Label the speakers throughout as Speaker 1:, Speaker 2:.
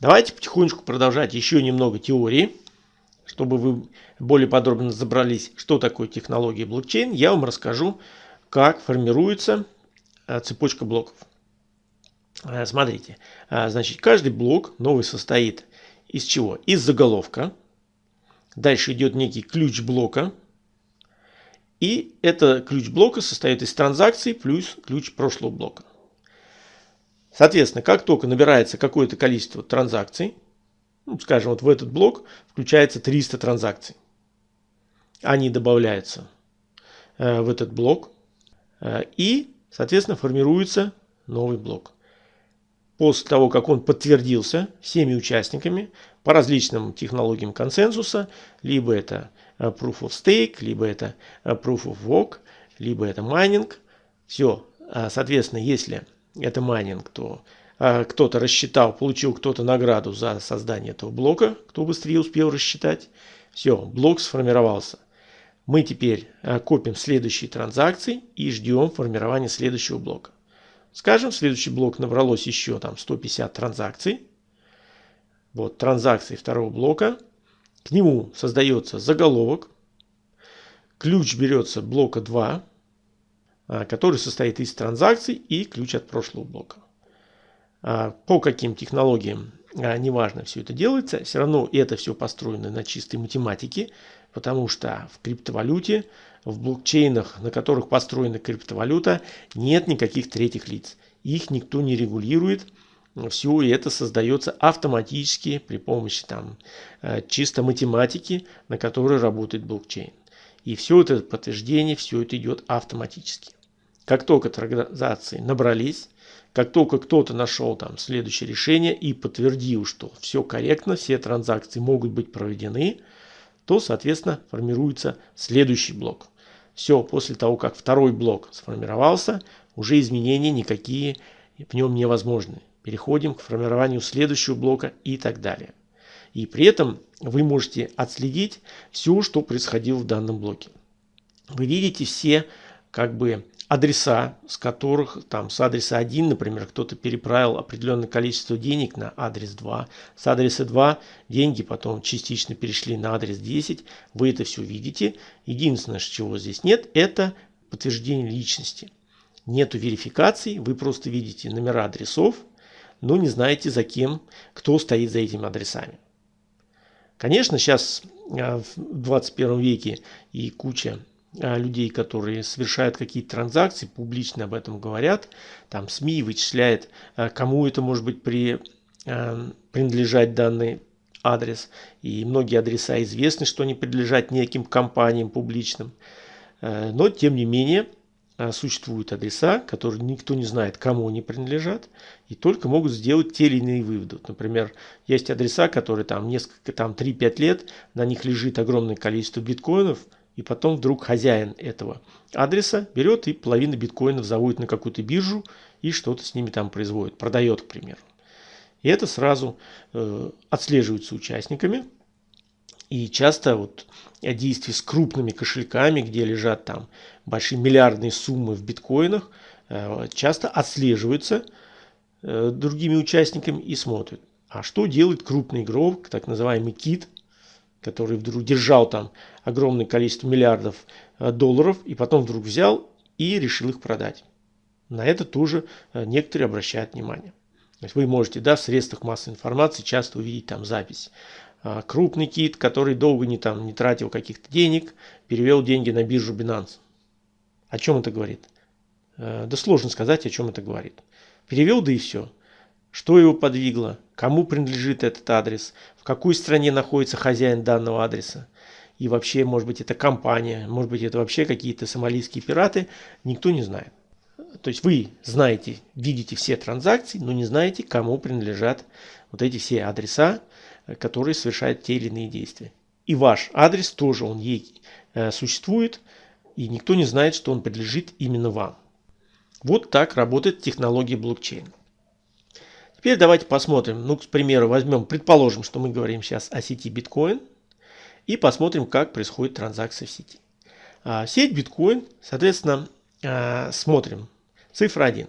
Speaker 1: Давайте потихонечку продолжать еще немного теории, чтобы вы более подробно разобрались, что такое технология блокчейн. Я вам расскажу, как формируется э, цепочка блоков. Э, смотрите, э, значит, каждый блок новый состоит из чего? Из заголовка. Дальше идет некий ключ блока. И это ключ блока состоит из транзакций плюс ключ прошлого блока. Соответственно, как только набирается какое-то количество транзакций, ну, скажем, вот в этот блок включается 300 транзакций. Они добавляются э, в этот блок э, и, соответственно, формируется новый блок после того, как он подтвердился всеми участниками по различным технологиям консенсуса, либо это э, Proof of Stake, либо это э, Proof of Work, либо это майнинг. Все, а, соответственно, если это майнинг, то э, кто-то рассчитал, получил кто-то награду за создание этого блока, кто быстрее успел рассчитать. Все, блок сформировался. Мы теперь копим следующие транзакции и ждем формирования следующего блока. Скажем, следующий блок набралось еще там 150 транзакций. Вот транзакции второго блока. К нему создается заголовок. Ключ берется блока 2, а, который состоит из транзакций и ключ от прошлого блока. А, по каким технологиям, а, неважно, все это делается, все равно это все построено на чистой математике, потому что в криптовалюте в блокчейнах, на которых построена криптовалюта, нет никаких третьих лиц. Их никто не регулирует. Все это создается автоматически при помощи там, чисто математики, на которой работает блокчейн. И все это подтверждение, все это идет автоматически. Как только транзакции набрались, как только кто-то нашел там следующее решение и подтвердил, что все корректно, все транзакции могут быть проведены, то, соответственно, формируется следующий блок. Все, после того, как второй блок сформировался, уже изменения никакие в нем невозможны. Переходим к формированию следующего блока и так далее. И при этом вы можете отследить все, что происходило в данном блоке. Вы видите все как бы адреса, с которых там с адреса 1, например, кто-то переправил определенное количество денег на адрес 2. С адреса 2 деньги потом частично перешли на адрес 10. Вы это все видите. Единственное, чего здесь нет, это подтверждение личности. Нету верификации, вы просто видите номера адресов, но не знаете за кем, кто стоит за этими адресами. Конечно, сейчас а, в 21 веке и куча людей, которые совершают какие-то транзакции, публично об этом говорят. Там СМИ вычисляет, а, кому это может быть при, а, принадлежать данный адрес. И многие адреса известны, что они принадлежат неким компаниям публичным. Но, тем не менее, существуют адреса, которые никто не знает, кому они принадлежат, и только могут сделать те или иные выводы. Например, есть адреса, которые там несколько, там 3-5 лет, на них лежит огромное количество биткоинов – и потом вдруг хозяин этого адреса берет и половину биткоинов заводит на какую-то биржу и что-то с ними там производит, продает, к примеру. И это сразу э, отслеживается участниками. И часто вот действия с крупными кошельками, где лежат там большие миллиардные суммы в биткоинах, э, часто отслеживаются э, другими участниками и смотрят. А что делает крупный игрок, так называемый кит, который вдруг держал там огромное количество миллиардов э, долларов и потом вдруг взял и решил их продать. На это тоже э, некоторые обращают внимание. То есть вы можете да, в средствах массовой информации часто увидеть там запись. А, крупный кит, который долго не, там, не тратил каких-то денег, перевел деньги на биржу Binance. О чем это говорит? Э, да сложно сказать, о чем это говорит. Перевел, да и все. Что его подвигло? Кому принадлежит этот адрес? В какой стране находится хозяин данного адреса? И вообще, может быть, это компания, может быть, это вообще какие-то сомалийские пираты, никто не знает. То есть вы знаете, видите все транзакции, но не знаете, кому принадлежат вот эти все адреса, которые совершают те или иные действия. И ваш адрес тоже, он ей э, существует, и никто не знает, что он принадлежит именно вам. Вот так работает технология блокчейн. Теперь давайте посмотрим, ну, к примеру, возьмем, предположим, что мы говорим сейчас о сети биткоин, и посмотрим, как происходит транзакция в сети. А, сеть биткоин, соответственно, а, смотрим. Цифра 1.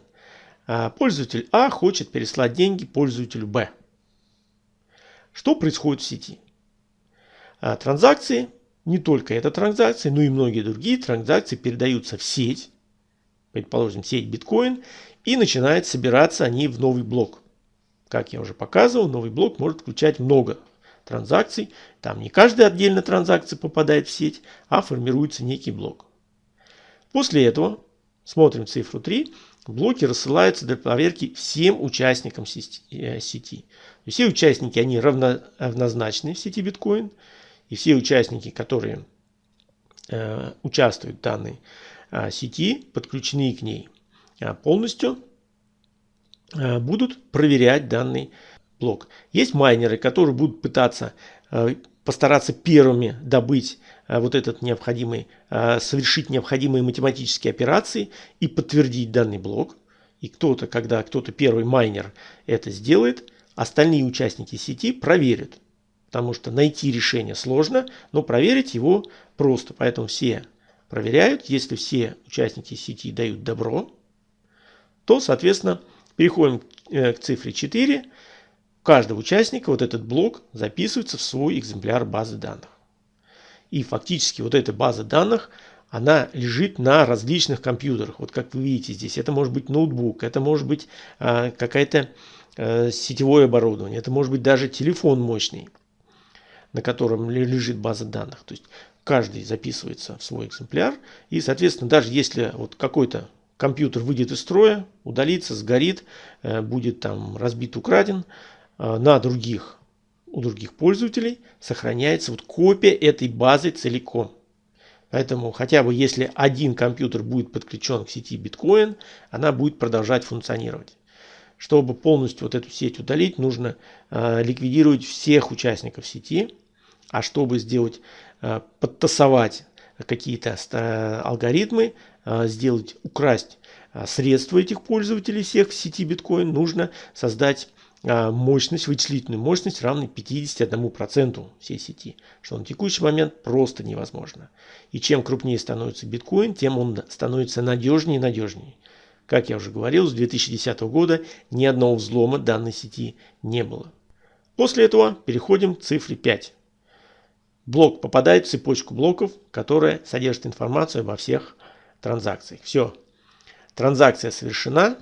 Speaker 1: А, пользователь А хочет переслать деньги пользователю Б. Что происходит в сети? А, транзакции, не только эта транзакция, но и многие другие транзакции передаются в сеть, предположим, сеть биткоин, и начинают собираться они в новый блок. Как я уже показывал, новый блок может включать много транзакций. Там не каждая отдельная транзакция попадает в сеть, а формируется некий блок. После этого, смотрим цифру 3, блоки рассылаются для проверки всем участникам э, сети. Все участники, они равнозначны в сети биткоин. И все участники, которые э, участвуют в данной э, сети, подключены к ней полностью, будут проверять данный блок. Есть майнеры, которые будут пытаться постараться первыми добыть Э, вот этот необходимый, э, совершить необходимые математические операции и подтвердить данный блок. И кто-то, когда кто-то первый майнер это сделает, остальные участники сети проверят. Потому что найти решение сложно, но проверить его просто. Поэтому все проверяют. Если все участники сети дают добро, то, соответственно, переходим э, к цифре 4. У каждого участника вот этот блок записывается в свой экземпляр базы данных. И фактически вот эта база данных, она лежит на различных компьютерах. Вот как вы видите здесь, это может быть ноутбук, это может быть э, какая-то э, сетевое оборудование, это может быть даже телефон мощный, на котором лежит база данных. То есть каждый записывается в свой экземпляр. И, соответственно, даже если вот какой-то компьютер выйдет из строя, удалится, сгорит, э, будет там разбит, украден, э, на других у других пользователей сохраняется вот копия этой базы целиком. Поэтому хотя бы если один компьютер будет подключен к сети биткоин, она будет продолжать функционировать. Чтобы полностью вот эту сеть удалить, нужно э, ликвидировать всех участников сети. А чтобы сделать, э, подтасовать какие-то э, алгоритмы, э, сделать, украсть э, средства этих пользователей всех в сети биткоин, нужно создать мощность, вычислительную мощность равной 51% всей сети, что на текущий момент просто невозможно. И чем крупнее становится биткоин, тем он становится надежнее и надежнее. Как я уже говорил, с 2010 года ни одного взлома данной сети не было. После этого переходим к цифре 5. Блок попадает в цепочку блоков, которая содержит информацию обо всех транзакциях. Все, транзакция совершена,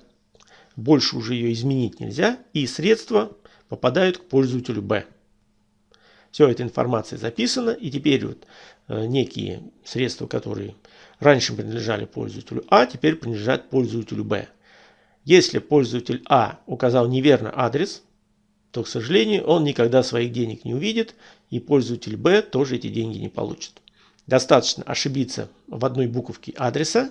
Speaker 1: больше уже ее изменить нельзя, и средства попадают к пользователю B. Все, эта информация записана, и теперь вот э, некие средства, которые раньше принадлежали пользователю А, теперь принадлежат пользователю Б. Если пользователь А указал неверно адрес, то, к сожалению, он никогда своих денег не увидит, и пользователь Б тоже эти деньги не получит. Достаточно ошибиться в одной буковке адреса,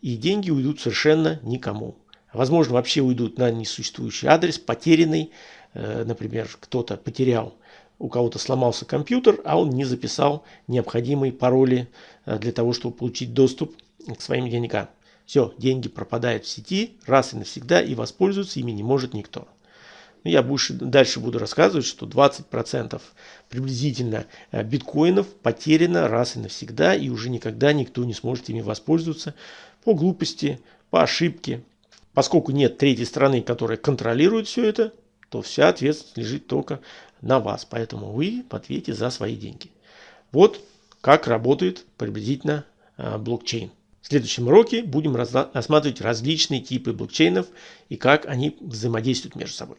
Speaker 1: и деньги уйдут совершенно никому. Возможно, вообще уйдут на несуществующий адрес, потерянный. Э, например, кто-то потерял, у кого-то сломался компьютер, а он не записал необходимые пароли э, для того, чтобы получить доступ к своим деньгам. Все, деньги пропадают в сети раз и навсегда, и воспользоваться ими не может никто. Ну, я больше, дальше буду рассказывать, что 20% приблизительно э, биткоинов потеряно раз и навсегда, и уже никогда никто не сможет ими воспользоваться по глупости, по ошибке, Поскольку нет третьей стороны, которая контролирует все это, то вся ответственность лежит только на вас. Поэтому вы ответите за свои деньги. Вот как работает приблизительно а, блокчейн. В следующем уроке будем рассматривать различные типы блокчейнов и как они взаимодействуют между собой.